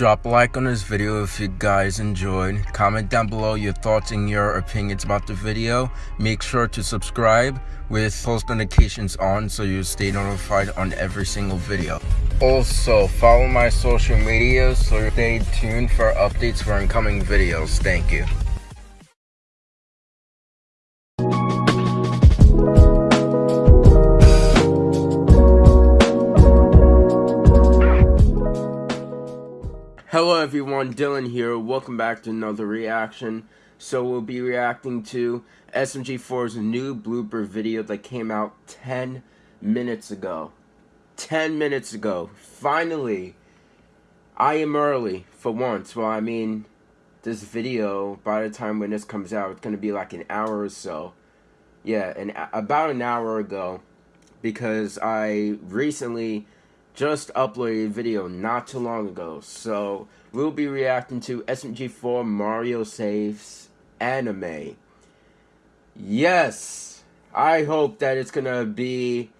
Drop a like on this video if you guys enjoyed. Comment down below your thoughts and your opinions about the video. Make sure to subscribe with post notifications on so you stay notified on every single video. Also, follow my social media so stay tuned for updates for incoming videos. Thank you. Hello everyone, Dylan here. Welcome back to another reaction. So we'll be reacting to SMG4's new blooper video that came out 10 minutes ago. 10 minutes ago. Finally, I am early for once. Well, I mean, this video, by the time when this comes out, it's going to be like an hour or so. Yeah, and about an hour ago, because I recently just uploaded a video not too long ago. So we'll be reacting to SMG4 Mario Saves anime. Yes, I hope that it's gonna be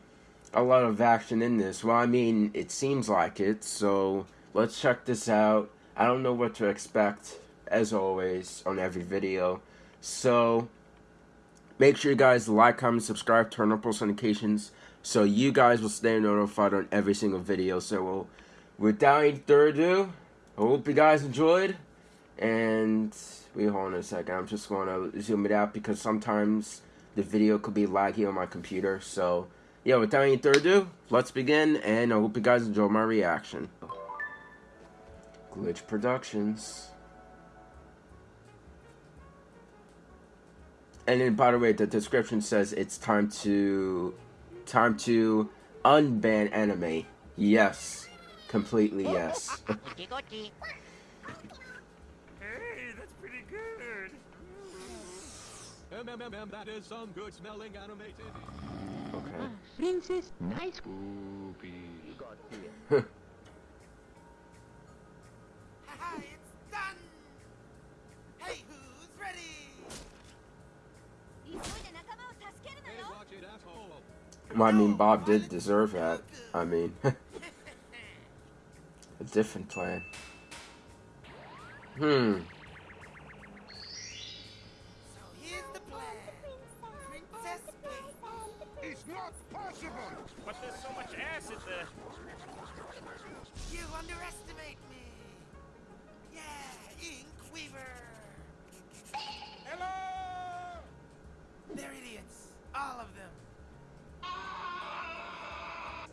a lot of action in this. Well, I mean, it seems like it. So let's check this out. I don't know what to expect, as always, on every video. So make sure you guys like, comment, subscribe, turn on post notifications so you guys will stay notified on every single video. So we'll, without any further ado, I hope you guys enjoyed. And wait, hold on a second. I'm just going to zoom it out because sometimes the video could be laggy on my computer. So yeah, without any further ado, let's begin. And I hope you guys enjoy my reaction. Glitch Productions. And then, by the way, the description says it's time to Time to unban anime. Yes. Completely yes. hey, that's pretty good. MMM, that is some good smelling animated. Okay. Princess, nice. Spoopy. It's done! Hey, who's ready? Hey, watch it, asshole. Well, I mean, Bob did deserve that. I mean, a different plan. Hmm. So here's the plan. Princess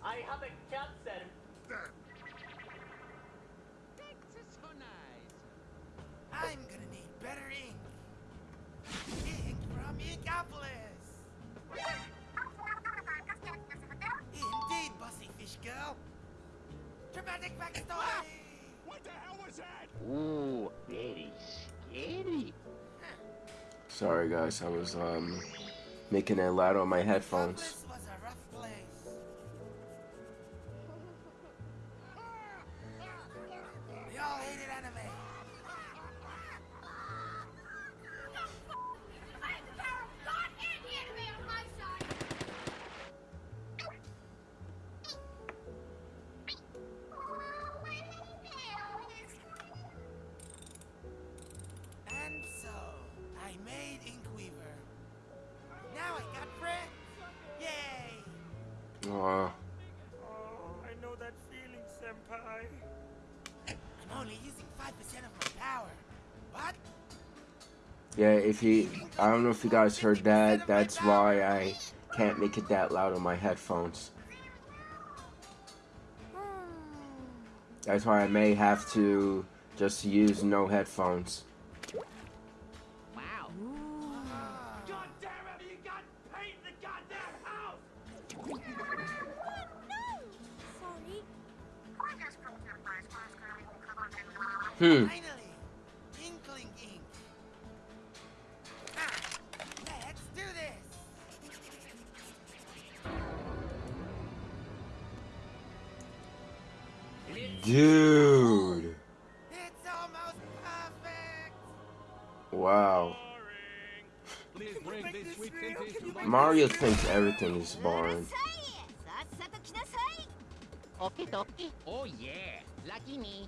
I haven't captured I'm gonna need better ink. Ink from Inkopolis. Indeed, Bussy Fish Girl. Dramatic backstory. What the hell was that? Ooh, very scary. Sorry, guys. I was um making a loud on my headphones. Yay! Aw. Oh, I know that feeling, Senpai. I'm only using 5% of my power. What? Yeah, if you, I don't know if you guys heard that. That's why I can't make it that loud on my headphones. Hmm. That's why I may have to just use no headphones. Hmm. Dude. Wow. Mario thinks everything is boring. Oh yeah, lucky me.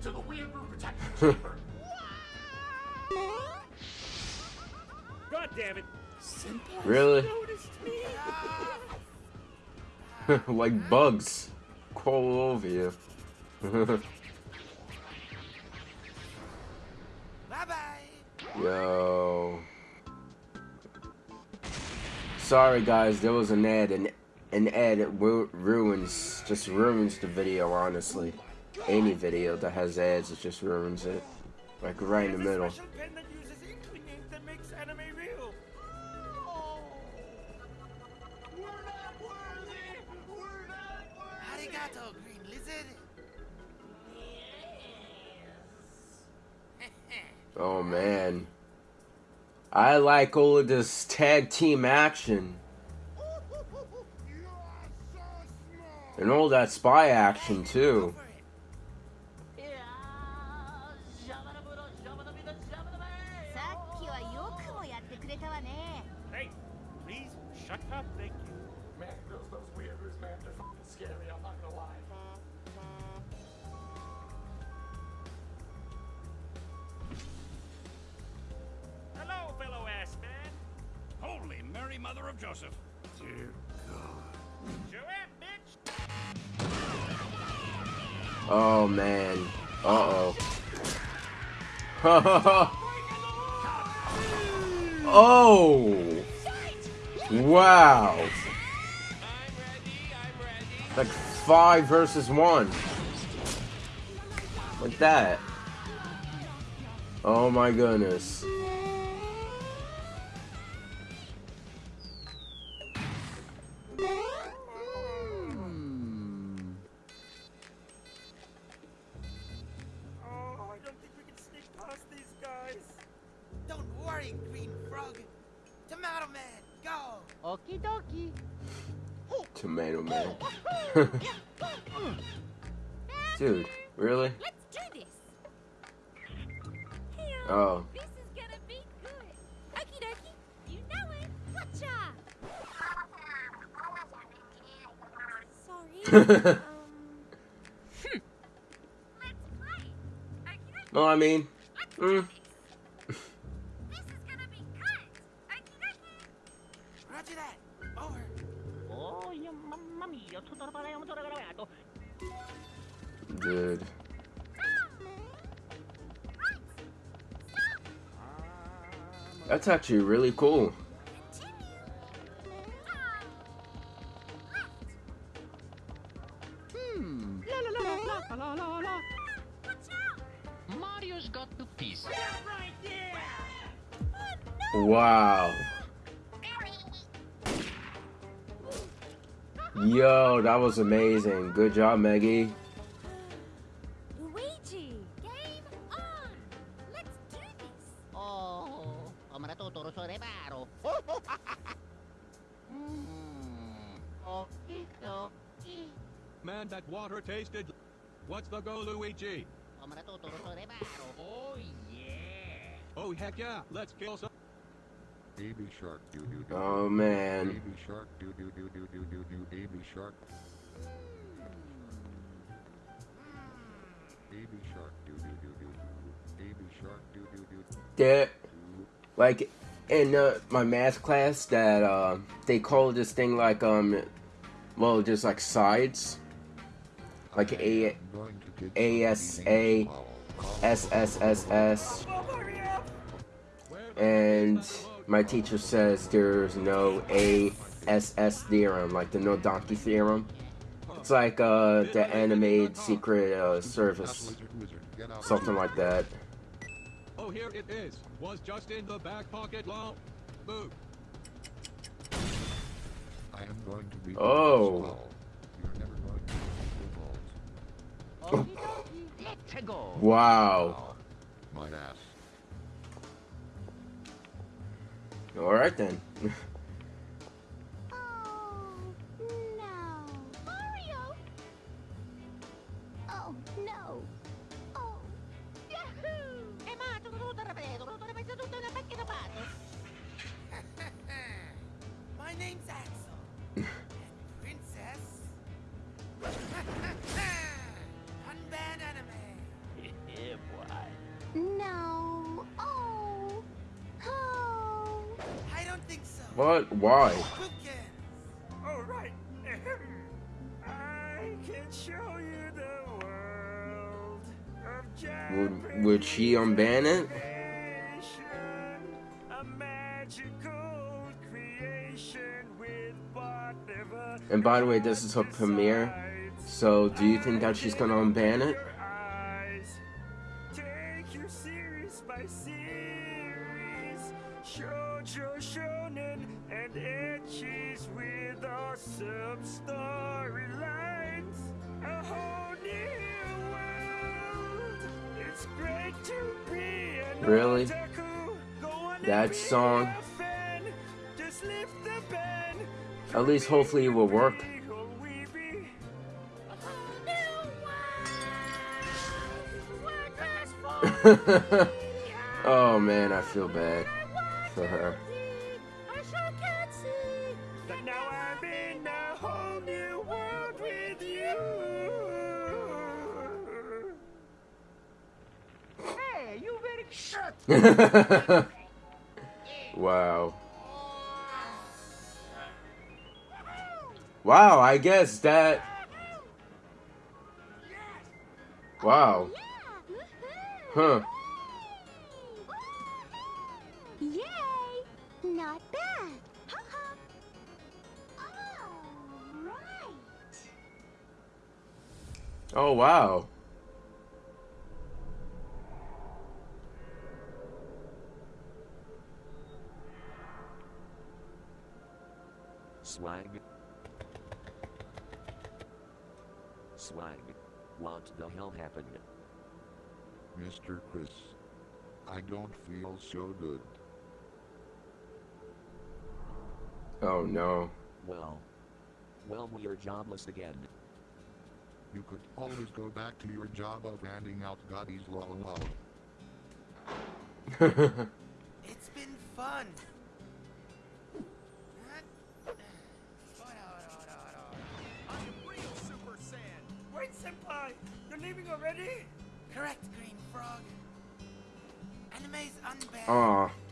Quick, to the Weeaboo protection chamber. God damn it! Really? like bugs crawl over you. Bye bye. Yo. Sorry guys, there was an ad and an ad ru- ruins just ruins the video honestly. Any video that has ads it just ruins it. Like right in the middle. Oh man. I like all of this tag team action. And all that spy action too. Mother of Joseph. Joanne, bitch. Oh man. Uh oh. oh. Wow. Like five versus one. Like that. Oh my goodness. Um man. Dude, really? Oh. dokie. No, I mean, mm, this. This is gonna be good. Roger that. Over. Dude. That's actually really cool. Yo, that was amazing. Good job, Meggy. Luigi, game on! Let's do this! Oh, amara totoro so reparo. Hmm. Okie dokie. Man, that water tasted. What's the go, Luigi? Amara totoro so reparo. Oh, yeah. Oh, heck yeah. Let's kill some. Baby shark doo doo doo. Oh man. Baby shark doo doo doo doo doo doo doo. Baby shark. Baby shark doo doo doo doo doo. Baby shark doo doo doo There, doo. like in uh, my math class, that uh, they call this thing like um, well, just like sides, like A I'm going to get A some S A swallow. S S S S, and my teacher says there's no A S S theorem, like the no donkey theorem. It's like uh, the animated secret uh, service, Wizard, wizard, get out. something like that. Oh, here it is. Was just in the back pocket long. Boo. I am going to be. Oh. You're never going to get your balls. Okie dokie. Let's Wow. My ass. All right then. think so. What? Why? All right. I can show you the world of Would would she unban it? A magical creation with whatever And by the way, this is her premiere. So do you think that she's gonna unban it? Shoujo shonen and etchies with awesome storylines. A whole new world. It's great to be an Really? otaku. That song? Just lift the pen. At least hopefully it will work. Oh, oh man, I feel bad for her. I sure can't see. But now I'm in a whole new world with you. Hey, you very shut. wow. Wow, I guess that. Wow. Huh. Not bad. Ha-ha. All right. Oh, wow. Swag. Swag. What the hell happened? Mr. Chris. I don't feel so good. Oh no. Well. Well, we're jobless again. You could always go back to your job of handing out goddies lol lol. It's been fun. I am real Super Saiyan. Wait, Senpai. You're leaving already? Correct, Green Frog. Anime's unbanned. Aw, I must leave.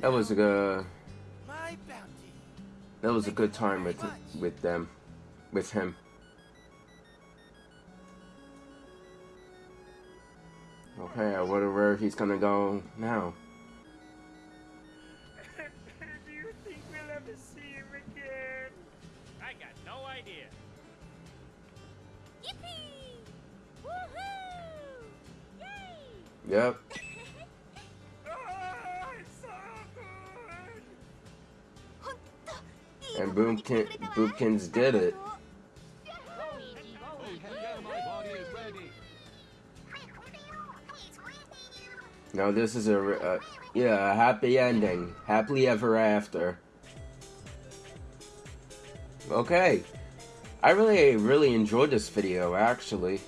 That was a good. That was a good time with with them, with him. Okay, I wonder where he's gonna go now. Do you think we'll ever see him again? I got no idea. Yippee! Woohoo! Yay! Yep. And Boomkin, Boomkins did it. Now this is a, yeah, a happy ending, happily ever after. Okay, I really, really enjoyed this video actually.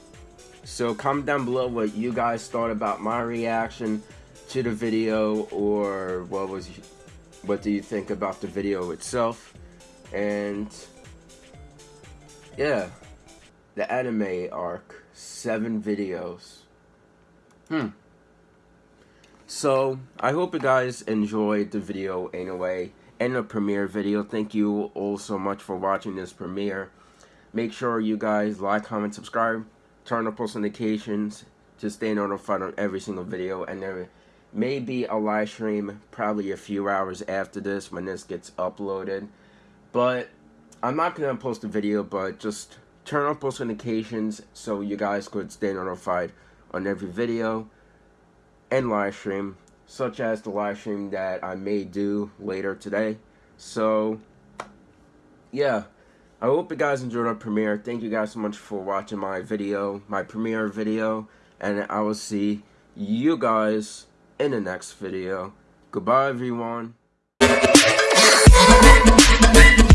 So comment down below what you guys thought about my reaction to the video, or what was, what do you think about the video itself, and yeah, the anime arc, seven videos. Hmm. So, I hope you guys enjoyed the video anyway, and the premiere video. Thank you all so much for watching this premiere. Make sure you guys like, comment, subscribe, turn on post notifications to stay notified on every single video. And there may be a live stream probably a few hours after this when this gets uploaded. But I'm not going to post a video, but just turn on post notifications so you guys could stay notified on every video and live stream, such as the live stream that I may do later today. So, yeah, I hope you guys enjoyed our premiere. Thank you guys so much for watching my video, my premiere video, and I will see you guys in the next video. Goodbye, everyone. Thank you.